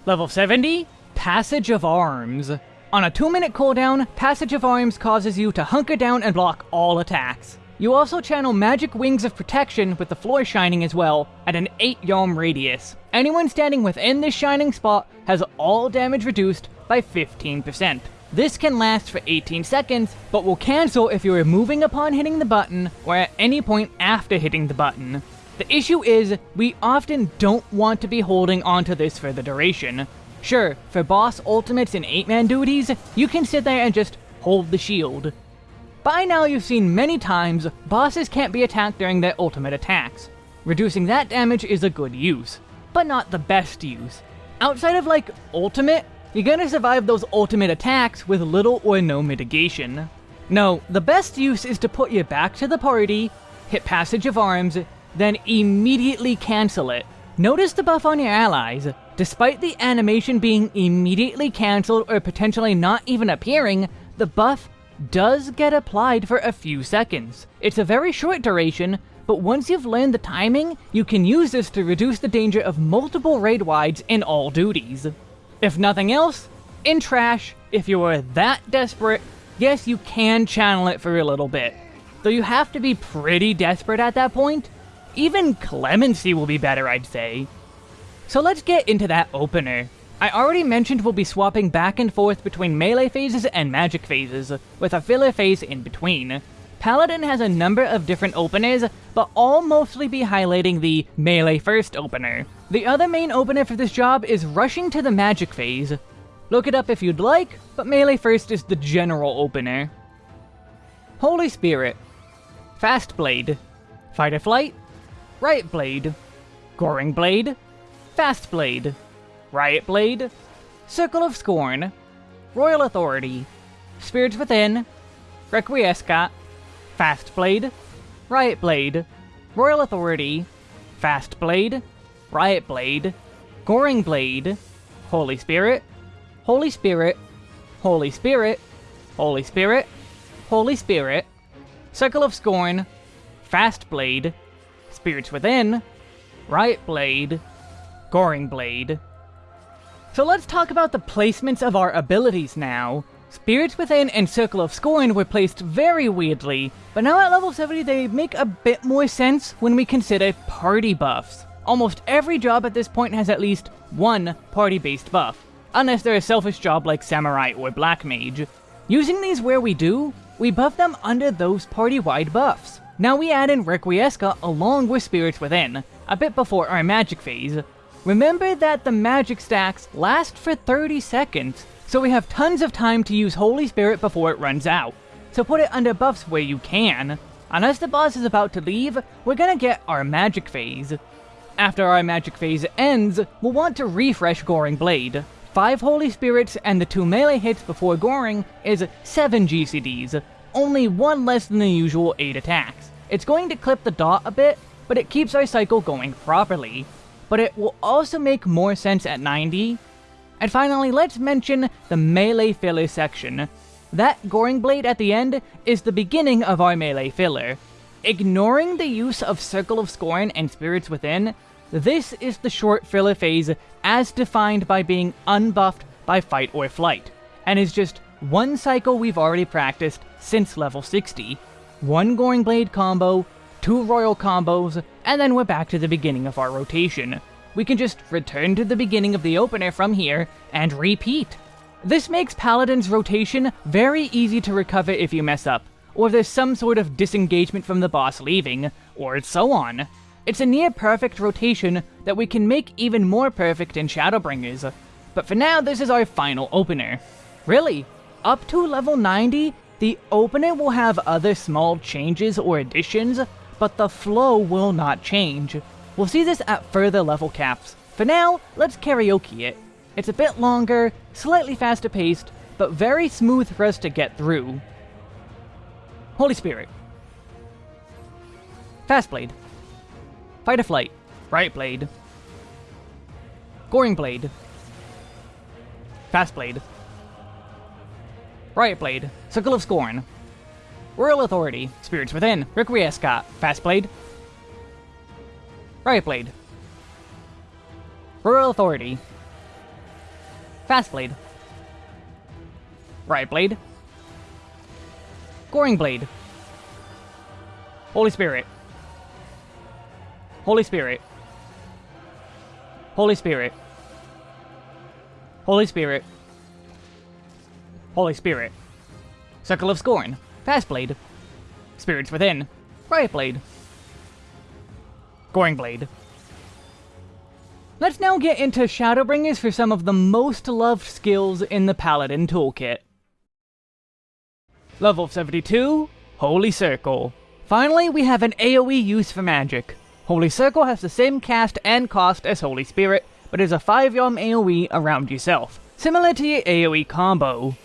Level 70, Passage of Arms. On a 2 minute cooldown, Passage of Arms causes you to hunker down and block all attacks. You also channel Magic Wings of Protection with the floor shining as well, at an 8 yalm radius. Anyone standing within this shining spot has all damage reduced by 15%. This can last for 18 seconds, but will cancel if you are moving upon hitting the button, or at any point after hitting the button. The issue is, we often don't want to be holding onto this for the duration. Sure, for boss ultimates and 8-man duties, you can sit there and just hold the shield, by now you've seen many times, bosses can't be attacked during their ultimate attacks. Reducing that damage is a good use, but not the best use. Outside of like, ultimate, you're gonna survive those ultimate attacks with little or no mitigation. No, the best use is to put you back to the party, hit Passage of Arms, then immediately cancel it. Notice the buff on your allies. Despite the animation being immediately cancelled or potentially not even appearing, the buff does get applied for a few seconds. It's a very short duration, but once you've learned the timing, you can use this to reduce the danger of multiple raid wides in all duties. If nothing else, in Trash, if you are that desperate, yes, you can channel it for a little bit. Though you have to be pretty desperate at that point. Even Clemency will be better, I'd say. So let's get into that opener. I already mentioned we'll be swapping back and forth between melee phases and magic phases, with a filler phase in between. Paladin has a number of different openers, but all mostly be highlighting the melee first opener. The other main opener for this job is rushing to the magic phase. Look it up if you'd like, but melee first is the general opener. Holy Spirit, Fast Blade, Fight or Flight, Riot Blade, Goring Blade, Fast Blade, Riot Blade, Circle of Scorn, Royal Authority, Spirits Within, Requiescat, Fast Blade, Riot Blade, Royal Authority, Fast Blade, Riot Blade, Goring Blade, Holy Spirit, Holy Spirit, Holy Spirit, Holy Spirit, Holy Spirit, Circle of Scorn, Fast Blade, Spirits Within, Riot Blade, Goring Blade, so let's talk about the placements of our abilities now. Spirits Within and Circle of Scorn were placed very weirdly, but now at level 70 they make a bit more sense when we consider party buffs. Almost every job at this point has at least one party-based buff, unless they're a selfish job like Samurai or Black Mage. Using these where we do, we buff them under those party-wide buffs. Now we add in Requiescat along with Spirits Within, a bit before our magic phase, Remember that the magic stacks last for 30 seconds, so we have tons of time to use Holy Spirit before it runs out. So put it under buffs where you can. Unless the boss is about to leave, we're gonna get our magic phase. After our magic phase ends, we'll want to refresh Goring Blade. 5 Holy Spirits and the 2 melee hits before Goring is 7 GCDs, only one less than the usual 8 attacks. It's going to clip the dot a bit, but it keeps our cycle going properly but it will also make more sense at 90. And finally, let's mention the melee filler section. That Goring Blade at the end is the beginning of our melee filler. Ignoring the use of Circle of Scorn and Spirits Within, this is the short filler phase as defined by being unbuffed by Fight or Flight, and is just one cycle we've already practiced since level 60. One Goring Blade combo, two Royal combos, and then we're back to the beginning of our rotation. We can just return to the beginning of the opener from here, and repeat. This makes Paladin's rotation very easy to recover if you mess up, or there's some sort of disengagement from the boss leaving, or so on. It's a near perfect rotation that we can make even more perfect in Shadowbringers. But for now, this is our final opener. Really, up to level 90, the opener will have other small changes or additions, but the flow will not change. We'll see this at further level caps. For now, let's karaoke it. It's a bit longer, slightly faster paced, but very smooth for us to get through. Holy Spirit. Fast Blade. Fight or Flight. Riot Blade. Goring Blade. Fast Blade. Riot Blade. Circle of Scorn. Royal Authority. Spirits Within. Requiescat. Fast Blade. Riot Blade. Royal Authority. Fast Blade. Riot Blade. Goring Blade. Holy Spirit. Holy Spirit. Holy Spirit. Holy Spirit. Holy Spirit. Circle of Scorn. Fast Blade. Spirits Within. Riot Blade. Goring Blade. Let's now get into Shadowbringers for some of the most loved skills in the Paladin toolkit. Level 72, Holy Circle. Finally, we have an AoE use for magic. Holy Circle has the same cast and cost as Holy Spirit, but is a 5 yalm AoE around yourself, similar to your AoE combo.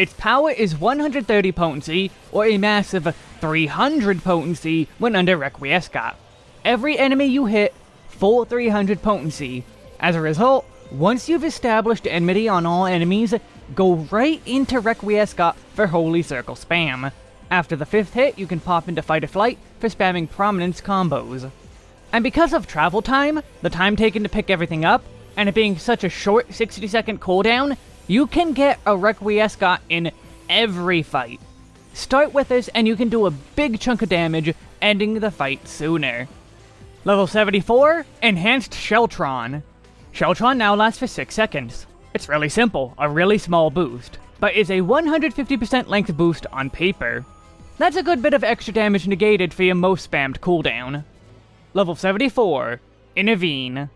Its power is 130 potency, or a massive 300 potency when under Requiescat. Every enemy you hit full 300 potency. As a result, once you've established enmity on all enemies, go right into Requiescat for Holy Circle spam. After the fifth hit, you can pop into Fight or Flight for spamming Prominence combos. And because of travel time, the time taken to pick everything up, and it being such a short 60 second cooldown, you can get a Requiescat in every fight. Start with this and you can do a big chunk of damage, ending the fight sooner. Level 74, Enhanced Sheltron. Sheltron now lasts for 6 seconds. It's really simple, a really small boost, but is a 150% length boost on paper. That's a good bit of extra damage negated for your most spammed cooldown. Level 74, Intervene.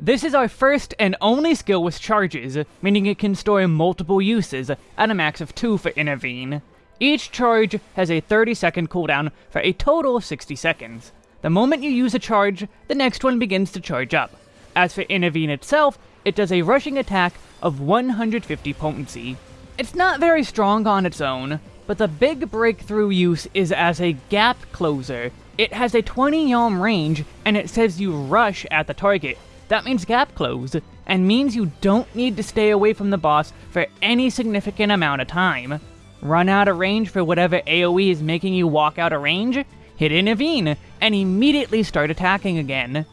This is our first and only skill with charges, meaning it can store multiple uses, at a max of 2 for Intervene. Each charge has a 30 second cooldown for a total of 60 seconds. The moment you use a charge, the next one begins to charge up. As for Intervene itself, it does a rushing attack of 150 potency. It's not very strong on its own, but the big breakthrough use is as a gap closer. It has a 20 yalm range, and it says you rush at the target. That means gap close, and means you don't need to stay away from the boss for any significant amount of time. Run out of range for whatever AoE is making you walk out of range, hit Intervene, and immediately start attacking again.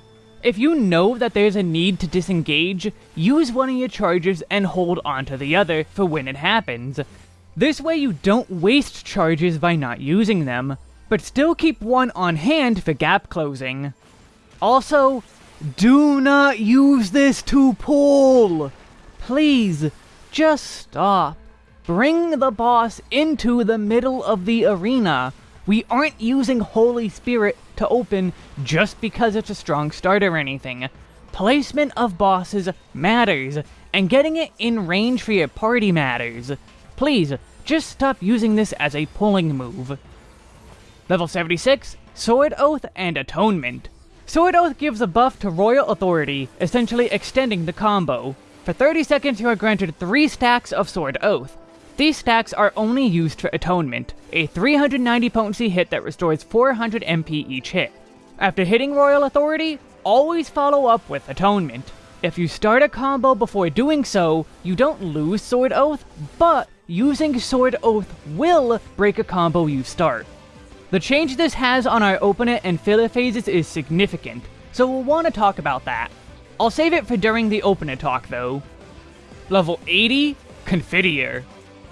If you know that there's a need to disengage, use one of your charges and hold onto the other for when it happens. This way you don't waste charges by not using them, but still keep one on hand for gap closing. Also, do not use this to pull! Please, just stop. Bring the boss into the middle of the arena. We aren't using Holy Spirit to open just because it's a strong start or anything. Placement of bosses matters, and getting it in range for your party matters. Please, just stop using this as a pulling move. Level 76, Sword Oath and Atonement. Sword Oath gives a buff to Royal Authority, essentially extending the combo. For 30 seconds you are granted 3 stacks of Sword Oath, these stacks are only used for Atonement, a 390 potency hit that restores 400 MP each hit. After hitting Royal Authority, always follow up with Atonement. If you start a combo before doing so, you don't lose Sword Oath, but using Sword Oath will break a combo you start. The change this has on our open it and filler phases is significant, so we'll want to talk about that. I'll save it for during the open it talk though. Level 80, Confiteor.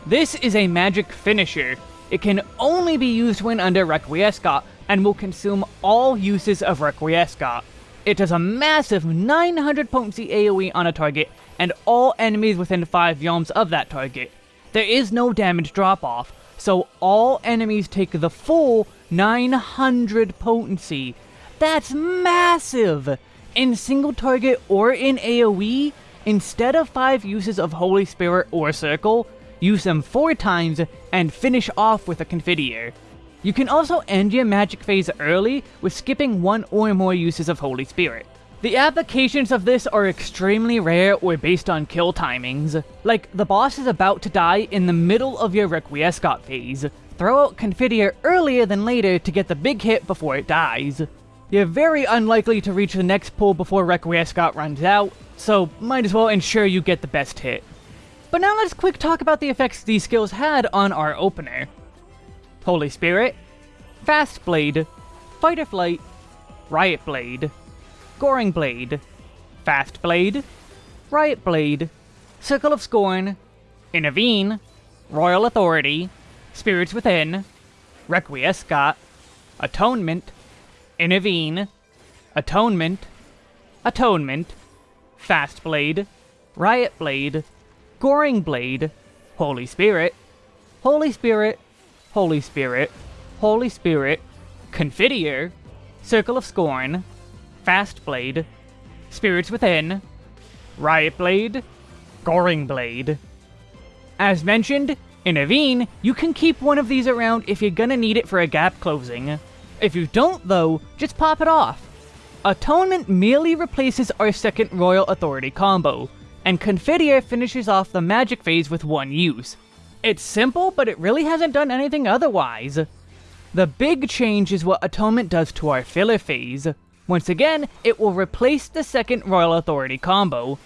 This is a magic finisher. It can only be used when under Requiescat, and will consume all uses of Requiescat. It does a massive 900 potency AoE on a target, and all enemies within 5 yalms of that target. There is no damage drop-off, so all enemies take the full 900 potency. That's massive! In single target or in AoE, instead of 5 uses of Holy Spirit or Circle, use them 4 times, and finish off with a Confiteor. You can also end your magic phase early with skipping one or more uses of Holy Spirit. The applications of this are extremely rare or based on kill timings. Like, the boss is about to die in the middle of your Requiescat phase. Throw out Confiteor earlier than later to get the big hit before it dies. You're very unlikely to reach the next pool before Requiescat runs out, so might as well ensure you get the best hit. But now let's quick talk about the effects these skills had on our opener. Holy Spirit, Fast Blade, Fight or Flight, Riot Blade, Goring Blade, Fast Blade, Riot Blade, Circle of Scorn, Intervene, Royal Authority, Spirits Within, Requiescat, Atonement, Intervene, Atonement, Atonement, Fast Blade, Riot Blade, Goring Blade, Holy Spirit, Holy Spirit, Holy Spirit, Holy Spirit, Confiteor, Circle of Scorn, Fast Blade, Spirits Within, Riot Blade, Goring Blade. As mentioned, Intervene, you can keep one of these around if you're gonna need it for a gap closing. If you don't, though, just pop it off. Atonement merely replaces our second Royal Authority combo, and Confiteor finishes off the magic phase with one use. It's simple, but it really hasn't done anything otherwise. The big change is what Atonement does to our filler phase. Once again, it will replace the second Royal Authority combo,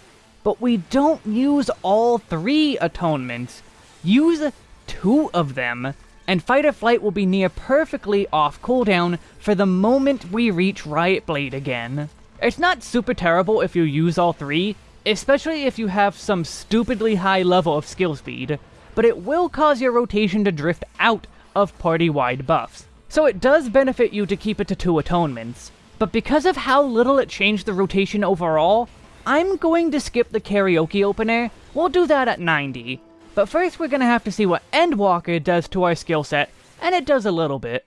but we don't use all three Atonements. Use two of them, and Fight or Flight will be near perfectly off cooldown for the moment we reach Riot Blade again. It's not super terrible if you use all three, especially if you have some stupidly high level of skill speed, but it will cause your rotation to drift out of party-wide buffs. So it does benefit you to keep it to two atonements. But because of how little it changed the rotation overall, I'm going to skip the karaoke opener. We'll do that at 90. But first we're gonna have to see what Endwalker does to our skill set, and it does a little bit.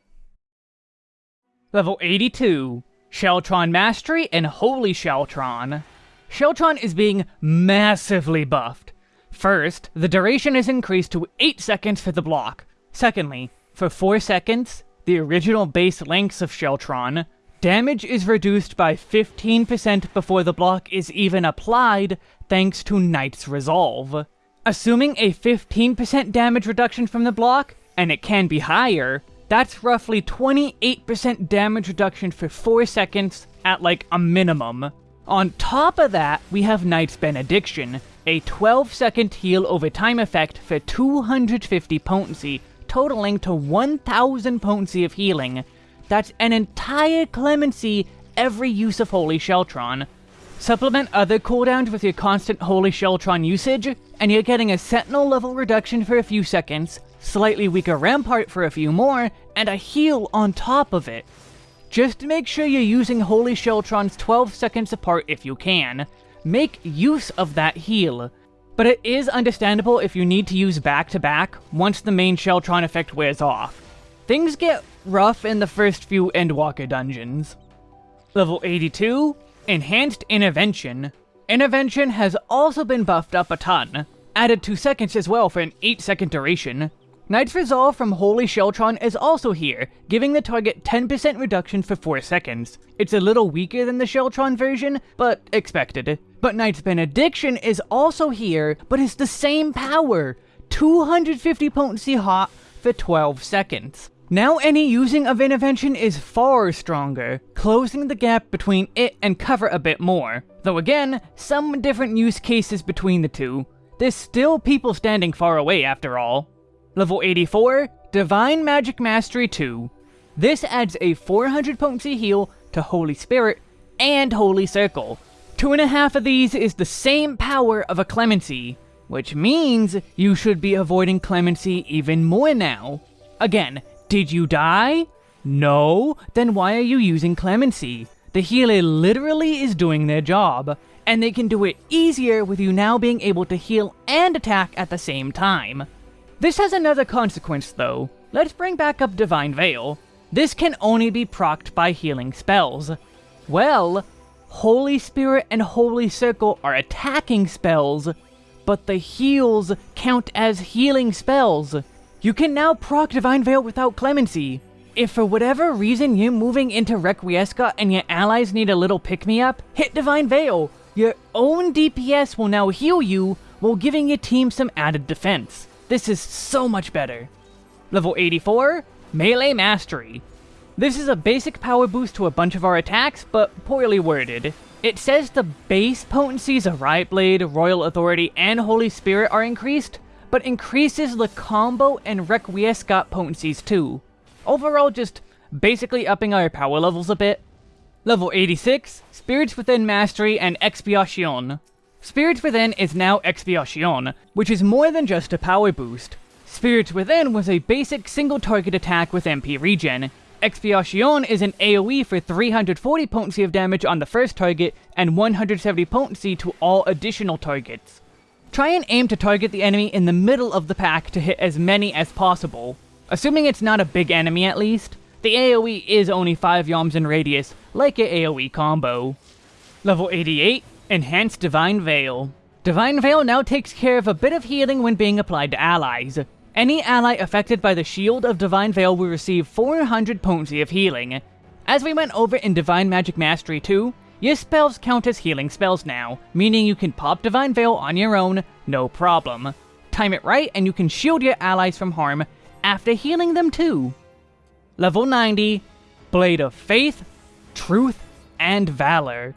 Level 82, Sheltron Mastery and Holy Sheltron. Sheltron is being massively buffed. First, the duration is increased to 8 seconds for the block. Secondly, for 4 seconds, the original base lengths of Sheltron, damage is reduced by 15% before the block is even applied thanks to Knight's Resolve. Assuming a 15% damage reduction from the block, and it can be higher, that's roughly 28% damage reduction for 4 seconds at like a minimum. On top of that, we have Knight's Benediction, a 12 second heal over time effect for 250 potency, totaling to 1000 potency of healing. That's an entire clemency every use of Holy Sheltron. Supplement other cooldowns with your constant Holy Sheltron usage, and you're getting a Sentinel level reduction for a few seconds, slightly weaker Rampart for a few more, and a heal on top of it. Just make sure you're using Holy Sheltrons 12 seconds apart if you can. Make use of that heal. But it is understandable if you need to use back-to-back -back once the main Sheltron effect wears off. Things get rough in the first few Endwalker dungeons. Level 82, Enhanced Intervention. Intervention has also been buffed up a ton, added 2 seconds as well for an 8 second duration. Knight's Resolve from Holy Sheltron is also here, giving the target 10% reduction for 4 seconds. It's a little weaker than the Sheltron version, but expected. But Knight's Benediction is also here, but it's the same power! 250 potency hot for 12 seconds. Now any using of Intervention is far stronger, closing the gap between it and cover a bit more. Though again, some different use cases between the two. There's still people standing far away after all. Level 84, Divine Magic Mastery 2. This adds a 400 potency heal to Holy Spirit and Holy Circle. Two and a half of these is the same power of a Clemency, which means you should be avoiding Clemency even more now. Again, did you die? No? Then why are you using Clemency? The healer literally is doing their job, and they can do it easier with you now being able to heal and attack at the same time. This has another consequence though. Let's bring back up Divine Veil. This can only be procced by healing spells. Well, Holy Spirit and Holy Circle are attacking spells, but the heals count as healing spells. You can now proc Divine Veil without Clemency. If for whatever reason you're moving into Requiescat and your allies need a little pick-me-up, hit Divine Veil. Your own DPS will now heal you while giving your team some added defense. This is so much better. Level 84, Melee Mastery. This is a basic power boost to a bunch of our attacks, but poorly worded. It says the base potencies of Riot Blade, Royal Authority, and Holy Spirit are increased, but increases the combo and Requiescat potencies too. Overall, just basically upping our power levels a bit. Level 86, Spirits Within Mastery and Expiation. Spirits Within is now Expiation, which is more than just a power boost. Spirits Within was a basic single target attack with MP regen. Expiation is an AoE for 340 potency of damage on the first target and 170 potency to all additional targets. Try and aim to target the enemy in the middle of the pack to hit as many as possible. Assuming it's not a big enemy at least, the AoE is only 5 yalms in radius, like a AoE combo. Level 88, Enhanced Divine Veil. Divine Veil now takes care of a bit of healing when being applied to allies. Any ally affected by the Shield of Divine Veil will receive 400 potency of healing. As we went over in Divine Magic Mastery 2, your spells count as healing spells now, meaning you can pop Divine Veil on your own, no problem. Time it right and you can shield your allies from harm after healing them too. Level 90, Blade of Faith, Truth, and Valor.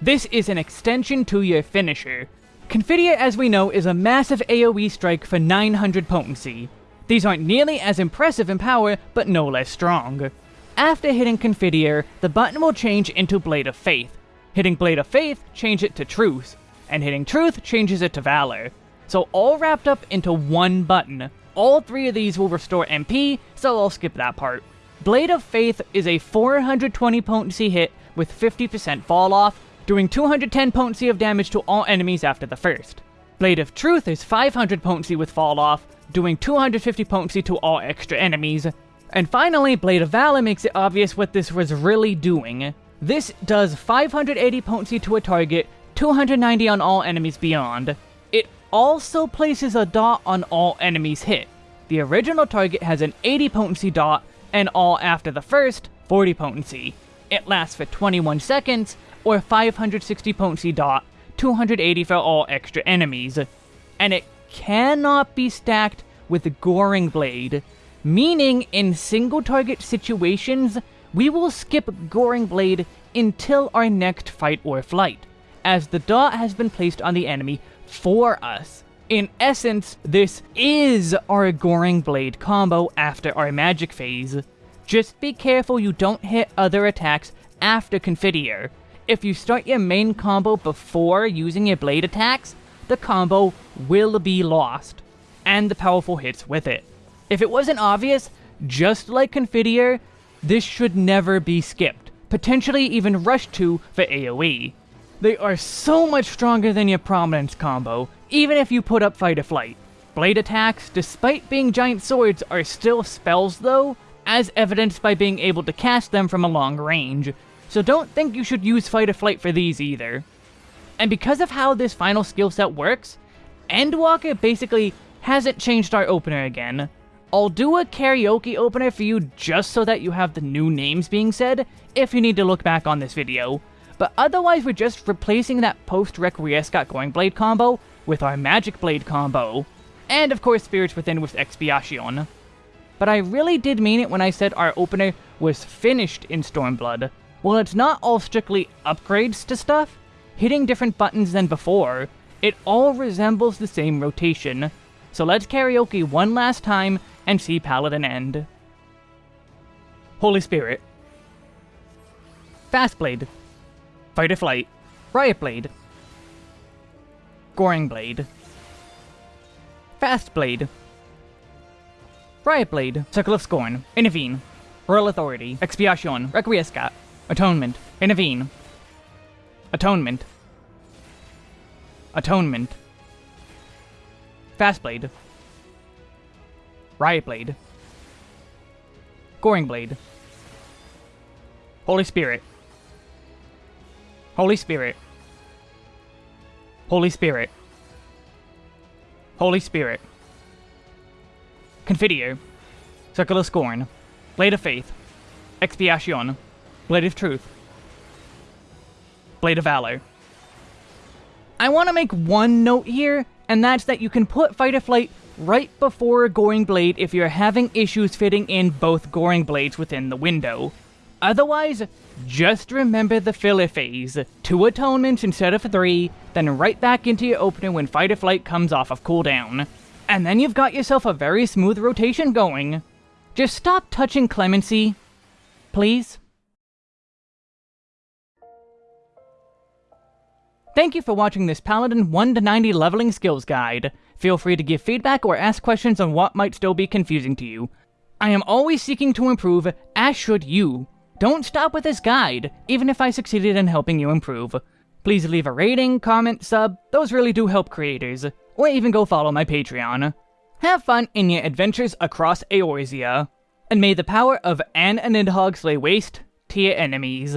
This is an extension to your finisher. Confiteor, as we know, is a massive AoE strike for 900 potency. These aren't nearly as impressive in power, but no less strong. After hitting Confiteor, the button will change into Blade of Faith. Hitting Blade of Faith, change it to Truth, and hitting Truth changes it to Valor. So all wrapped up into one button. All three of these will restore MP, so I'll skip that part. Blade of Faith is a 420 potency hit with 50% fall off, doing 210 potency of damage to all enemies after the first. Blade of Truth is 500 potency with fall off, doing 250 potency to all extra enemies. And finally, Blade of Valor makes it obvious what this was really doing. This does 580 potency to a target, 290 on all enemies beyond. It also places a dot on all enemies hit. The original target has an 80 potency dot, and all after the first, 40 potency. It lasts for 21 seconds, or 560 potency dot, 280 for all extra enemies. And it cannot be stacked with Goring Blade, meaning in single target situations, we will skip Goring Blade until our next fight or flight, as the dot has been placed on the enemy for us. In essence, this is our Goring Blade combo after our magic phase. Just be careful you don't hit other attacks after Confiteor. If you start your main combo before using your blade attacks, the combo will be lost, and the powerful hits with it. If it wasn't obvious, just like Confiteor, this should never be skipped, potentially even rushed to for AoE. They are so much stronger than your Prominence combo, even if you put up Fight or Flight. Blade attacks, despite being giant swords, are still spells though, as evidenced by being able to cast them from a long range, so don't think you should use Fight or Flight for these either. And because of how this final skill set works, Endwalker basically hasn't changed our opener again. I'll do a karaoke opener for you just so that you have the new names being said, if you need to look back on this video. But otherwise we're just replacing that post-Requiescat Goring Blade combo with our Magic Blade combo. And of course Spirits Within with Expiation. But I really did mean it when I said our opener was finished in Stormblood. While it's not all strictly upgrades to stuff, hitting different buttons than before, it all resembles the same rotation. So let's karaoke one last time and see Paladin end. Holy Spirit. Fast Blade. Fight or Flight. Riot Blade. Goring Blade. Fast Blade. Riot Blade. Circle of Scorn. Intervene. Royal Authority. Expiation. Requiescat. Atonement. Intervene. Atonement. Atonement. Fastblade. Riot Blade. Goring Blade. Holy Spirit. Holy Spirit. Holy Spirit. Holy Spirit. Confiteor. Circle of Scorn. Blade of Faith. Expiation. Blade of Truth. Blade of Valor. I want to make one note here, and that's that you can put Fight or Flight right before Goring Blade if you're having issues fitting in both Goring Blades within the window. Otherwise, just remember the filler phase. Two atonements instead of three, then right back into your opener when Fight or Flight comes off of cooldown. And then you've got yourself a very smooth rotation going. Just stop touching Clemency. Please? Thank you for watching this Paladin 1 to 90 leveling skills guide. Feel free to give feedback or ask questions on what might still be confusing to you. I am always seeking to improve, as should you. Don't stop with this guide, even if I succeeded in helping you improve. Please leave a rating, comment, sub, those really do help creators. Or even go follow my Patreon. Have fun in your adventures across Eorzea. And may the power of Anne and Nidhogg lay waste to your enemies.